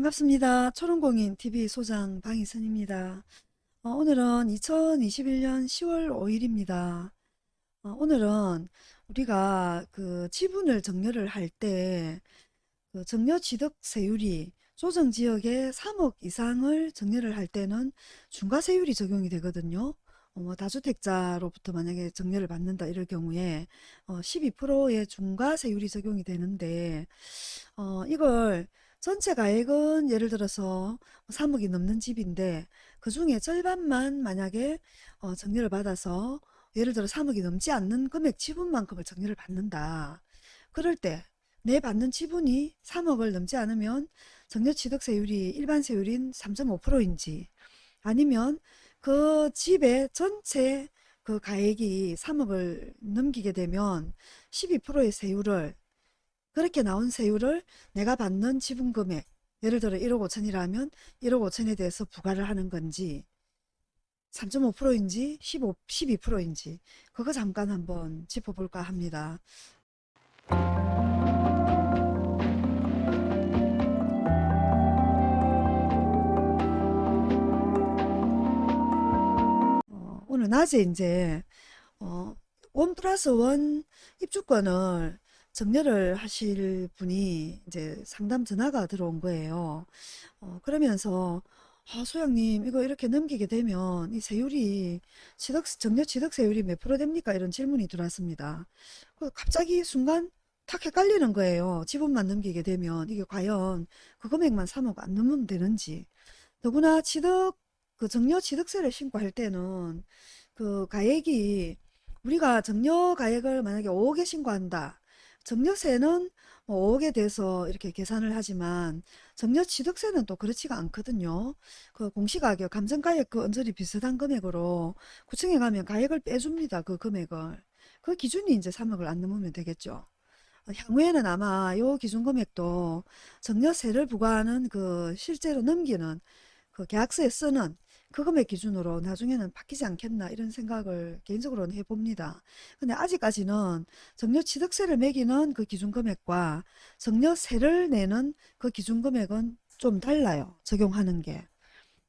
반갑습니다. 초롱공인 TV 소장 방희선입니다. 어, 오늘은 2021년 10월 5일입니다. 어, 오늘은 우리가 그 지분을 정려를 할 때 그 정려 취득 세율이 조정 지역의 3억 이상을 정려를 할 때는 중과 세율이 적용이 되거든요. 어, 뭐 다주택자로부터 만약에 정려를 받는다 이럴 경우에 어, 12%의 중과 세율이 적용이 되는데 어, 이걸 전체 가액은 예를 들어서 3억이 넘는 집인데 그 중에 절반만 만약에 어, 정리를 받아서 예를 들어 3억이 넘지 않는 금액 지분만큼을 정리를 받는다. 그럴 때 내 받는 지분이 3억을 넘지 않으면 정려취득세율이 일반 세율인 3.5%인지 아니면 그 집의 전체 그 가액이 3억을 넘기게 되면 12%의 세율을 그렇게 나온 세율을 내가 받는 지분금액 예를 들어 1억 5천이라면 1억 5천에 대해서 부과를 하는 건지 3.5%인지 15, 12%인지 그거 잠깐 한번 짚어볼까 합니다. 어, 오늘 낮에 이제 어, 원 플러스 원 입주권을 정려를 하실 분이 이제 상담 전화가 들어온 거예요. 어, 그러면서 아, 소장님 이거 이렇게 넘기게 되면 이 세율이 취득, 정려 취득 세율이 몇 프로 됩니까? 이런 질문이 들어왔습니다. 그 갑자기 순간 탁 헷갈리는 거예요. 지분만 넘기게 되면 이게 과연 그 금액만 3억 안 넘으면 되는지. 더구나 취득 그 정려 취득세를 신고할 때는 그 가액이 우리가 정려 가액을 만약에 5억에 신고한다. 정려세는 뭐 5억에 대해서 이렇게 계산을 하지만 정려취득세는 또 그렇지가 않거든요. 그 공시가격, 감정가액 그 언저리 비슷한 금액으로 구청에 가면 가액을 빼줍니다. 그 금액을. 그 기준이 이제 3억을 안 넘으면 되겠죠. 어, 향후에는 아마 요 기준 금액도 정려세를 부과하는 그 실제로 넘기는 그 계약서에 쓰는 그 금액 기준으로 나중에는 바뀌지 않겠나 이런 생각을 개인적으로는 해봅니다. 근데 아직까지는 정려취득세를 매기는 그 기준 금액과 정려세를 내는 그 기준 금액은 좀 달라요. 적용하는 게.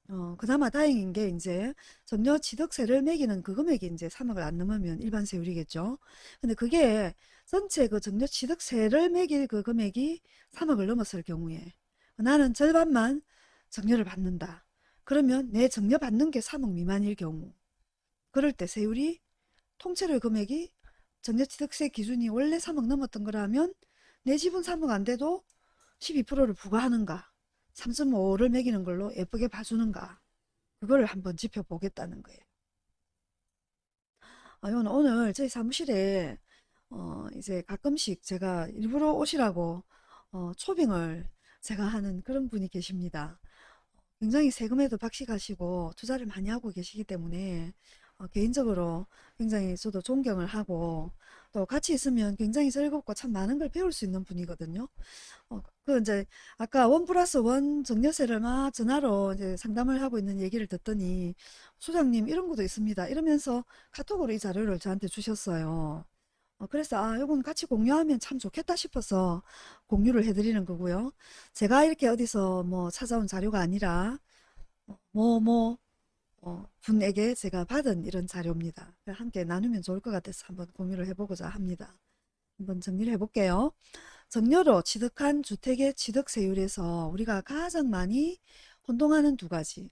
어, 그나마 다행인 게 이제 정려 취득세를 매기는 그 금액이 이제 3억을 안 넘으면 일반 세율이겠죠. 근데 그게 전체 그 정려 취득세를 매길 그 금액이 3억을 넘었을 경우에 나는 절반만 정려를 받는다. 그러면 내 정려 받는 게 3억 미만일 경우 그럴 때 세율이 통째로 금액이 정려취득세 기준이 원래 3억 넘었던 거라면 내 지분 3억 안 돼도 12%를 부과하는가 3.5를 매기는 걸로 예쁘게 봐주는가 그걸 한번 짚어보겠다는 거예요. 아, 오늘 저희 사무실에 어, 이제 가끔씩 제가 일부러 오시라고 어, 초빙을 제가 하는 그런 분이 계십니다. 굉장히 세금에도 박식하시고 투자를 많이 하고 계시기 때문에 어, 개인적으로 굉장히 저도 존경을 하고 또 같이 있으면 굉장히 즐겁고 참 많은 걸 배울 수 있는 분이거든요. 어, 그 이제 아까 원 플러스 원 정려세를 막 전화로 이제 상담을 하고 있는 얘기를 듣더니 소장님 이런 것도 있습니다. 이러면서 카톡으로 이 자료를 저한테 주셨어요. 어, 그래서 아 이건 같이 공유하면 참 좋겠다 싶어서 공유를 해드리는 거고요. 제가 이렇게 어디서 뭐 찾아온 자료가 아니라 뭐뭐 뭐, 어, 분에게 제가 받은 이런 자료입니다. 함께 나누면 좋을 것 같아서 한번 공유를 해보고자 합니다. 한번 정리를 해볼게요. 정려로 취득한 주택의 취득세율에서 우리가 가장 많이 혼동하는 두 가지.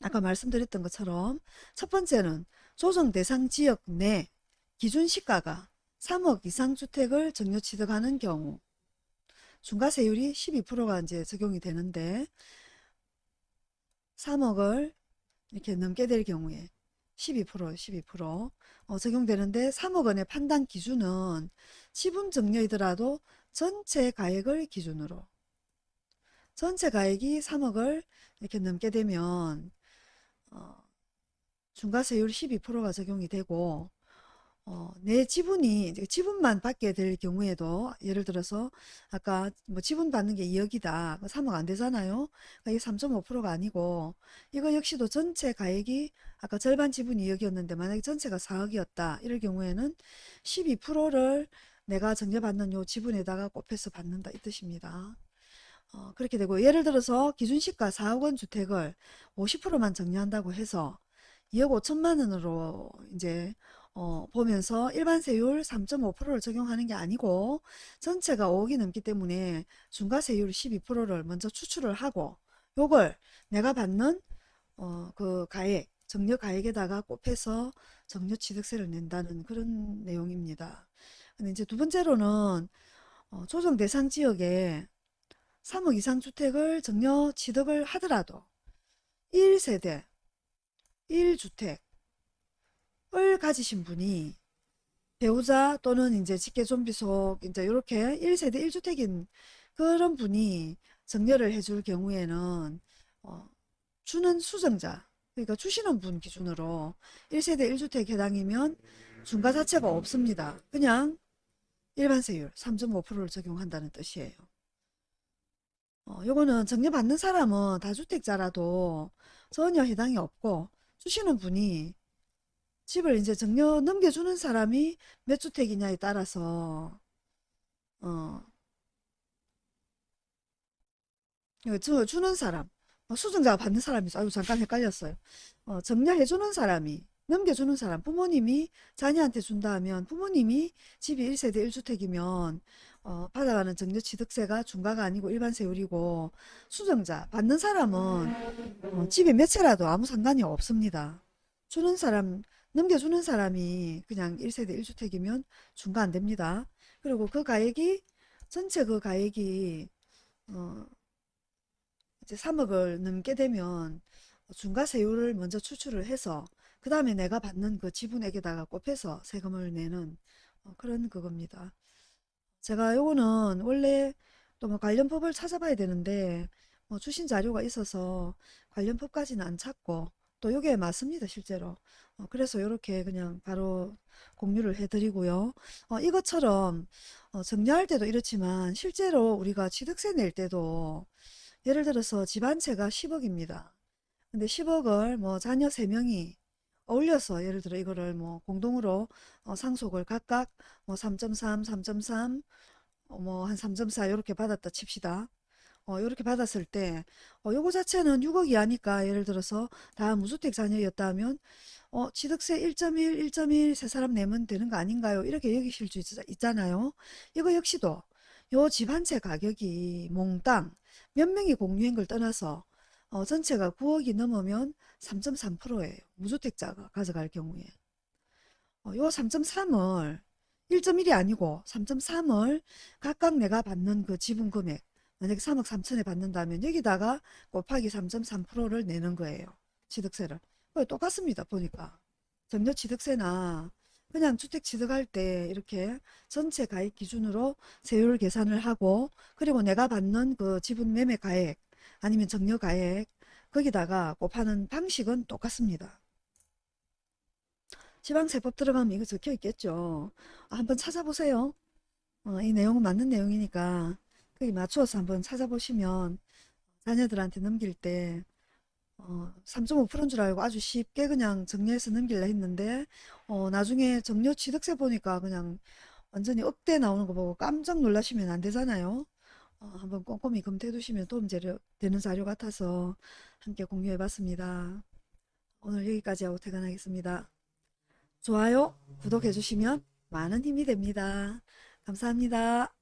아까 말씀드렸던 것처럼 첫 번째는 조정 대상 지역 내 기준 시가가 3억 이상 주택을 정려 취득하는 경우 중과세율이 12%가 이제 적용이 되는데 3억을 이렇게 넘게 될 경우에 12% 12% 어, 적용되는데 3억 원의 판단 기준은 지분 정려이더라도 전체 가액을 기준으로 전체 가액이 3억을 이렇게 넘게 되면 어, 중과세율 12%가 적용이 되고 어, 내 지분이 지분만 받게 될 경우에도 예를 들어서 아까 뭐 지분 받는 게 2억이다. 3억 안 되잖아요. 그러니까 이게 3.5%가 아니고 이거 역시도 전체 가액이 아까 절반 지분 2억이었는데 만약에 전체가 4억이었다. 이럴 경우에는 12%를 내가 정려받는 요 지분에다가 곱해서 받는다 이 뜻입니다. 어, 그렇게 되고 예를 들어서 기준시가 4억 원 주택을 50%만 정리한다고 해서 2억 5천만 원으로 이제 어, 보면서 일반 세율 3.5%를 적용하는 게 아니고 전체가 5억이 넘기 때문에 중과세율 12%를 먼저 추출을 하고 요걸 내가 받는 어, 그 가액 정려 가액에다가 곱해서 정려 취득세를 낸다는 그런 내용입니다. 근데 이제 두 번째로는 어, 조정 대상 지역에 3억 이상 주택을 정려 취득을 하더라도 1세대 1주택 을 가지신 분이 배우자 또는 이제 직계존비속 이제 이렇게 1세대 1주택인 그런 분이 정려를 해줄 경우에는 어, 주는 수정자 그러니까 주시는 분 기준으로 1세대 1주택 해당이면 중과 자체가 없습니다. 그냥 일반 세율 3.5%를 적용한다는 뜻이에요. 어, 요거는 정려받는 사람은 다주택자라도 전혀 해당이 없고 주시는 분이 집을 이제 정려 넘겨주는 사람이 몇 주택이냐에 따라서 어, 이거 저 주는 사람 어, 수증자가 받는 사람이 있어. 아유 잠깐 헷갈렸어요. 어, 정려해주는 사람이 넘겨주는 사람 부모님이 자녀한테 준다 하면 부모님이 집이 1세대 1주택이면 어, 받아가는 정려취득세가 중과가 아니고 일반 세율이고 수정자 받는 사람은 어, 집에 몇 채라도 아무 상관이 없습니다. 주는 사람 넘겨주는 사람이 그냥 1세대 1주택이면 중과 안 됩니다. 그리고 그 가액이 전체 그 가액이 어, 이제 3억을 넘게 되면 중과세율을 먼저 추출을 해서 그 다음에 내가 받는 그 지분액에다가 곱해서 세금을 내는 어, 그런 그겁니다. 제가 요거는 원래 또 뭐 관련법을 찾아봐야 되는데 뭐 주신 자료가 있어서 관련법까지는 안 찾고 또 요게 맞습니다 실제로. 어, 그래서 요렇게 그냥 바로 공유를 해드리고요. 어, 이것처럼 어, 정리할 때도 이렇지만 실제로 우리가 취득세 낼 때도 예를 들어서 집한 채가 10억입니다. 근데 10억을 뭐 자녀 3명이 어울려서 예를 들어 이거를 뭐 공동으로 어, 상속을 각각 뭐 3.3, 3.3, 어, 뭐한 3.4 이렇게 받았다 칩시다. 어, 이렇게 받았을 때, 어, 요거 자체는 6억이 하니까 예를 들어서 다 무주택 자녀였다 하면, 어, 취득세 1.1, 1.1 세 사람 내면 되는 거 아닌가요? 이렇게 여기실 수 있, 잖아요 이거 역시도 요 집 한 채 가격이 몽땅 몇 명이 공유한 걸 떠나서 어, 전체가 9억이 넘으면 3.3%예요. 무주택자가 가져갈 경우에. 어, 요 3.3을 1.1이 아니고 3.3을 각각 내가 받는 그 지분 금액 만약에 3억 3천에 받는다면 여기다가 곱하기 3.3%를 내는 거예요. 취득세를. 똑같습니다. 보니까. 정려 취득세나 그냥 주택 취득할 때 이렇게 전체 가액 기준으로 세율 계산을 하고 그리고 내가 받는 그 지분 매매 가액 아니면 정려 가액 거기다가 곱하는 방식은 똑같습니다. 지방세법 들어가면 이거 적혀 있겠죠. 아, 한번 찾아보세요. 어, 이 내용은 맞는 내용이니까 거기 맞추어서 한번 찾아보시면 자녀들한테 넘길 때 어, 3.5%인 줄 알고 아주 쉽게 그냥 정리해서 넘길라 했는데 어, 나중에 정려 취득세 보니까 그냥 완전히 억대 나오는 거 보고 깜짝 놀라시면 안 되잖아요. 어, 한번 꼼꼼히 검토해 두시면 도움 되는 자료 같아서 함께 공유해 봤습니다. 오늘 여기까지 하고 퇴근하겠습니다. 좋아요, 구독해 주시면 많은 힘이 됩니다. 감사합니다.